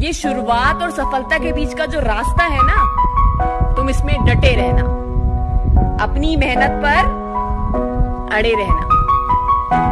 ये शुरुआत और सफलता के बीच का जो रास्ता है ना, तुम इसमें डटे रहना। अपनी मेहनत पर अड़े रहना।